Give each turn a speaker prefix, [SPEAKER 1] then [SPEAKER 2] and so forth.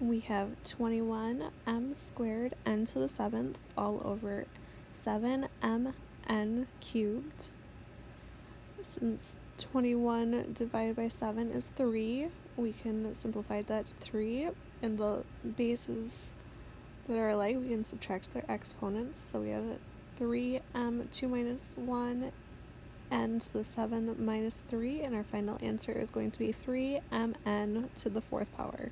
[SPEAKER 1] we have 21m squared n to the 7th all over 7mn cubed. Since 21 divided by 7 is 3, we can simplify that to 3, and the bases that are alike, we can subtract their exponents. So we have 3m, 2 minus 1, n to the 7 minus 3, and our final answer is going to be 3mn to the fourth power.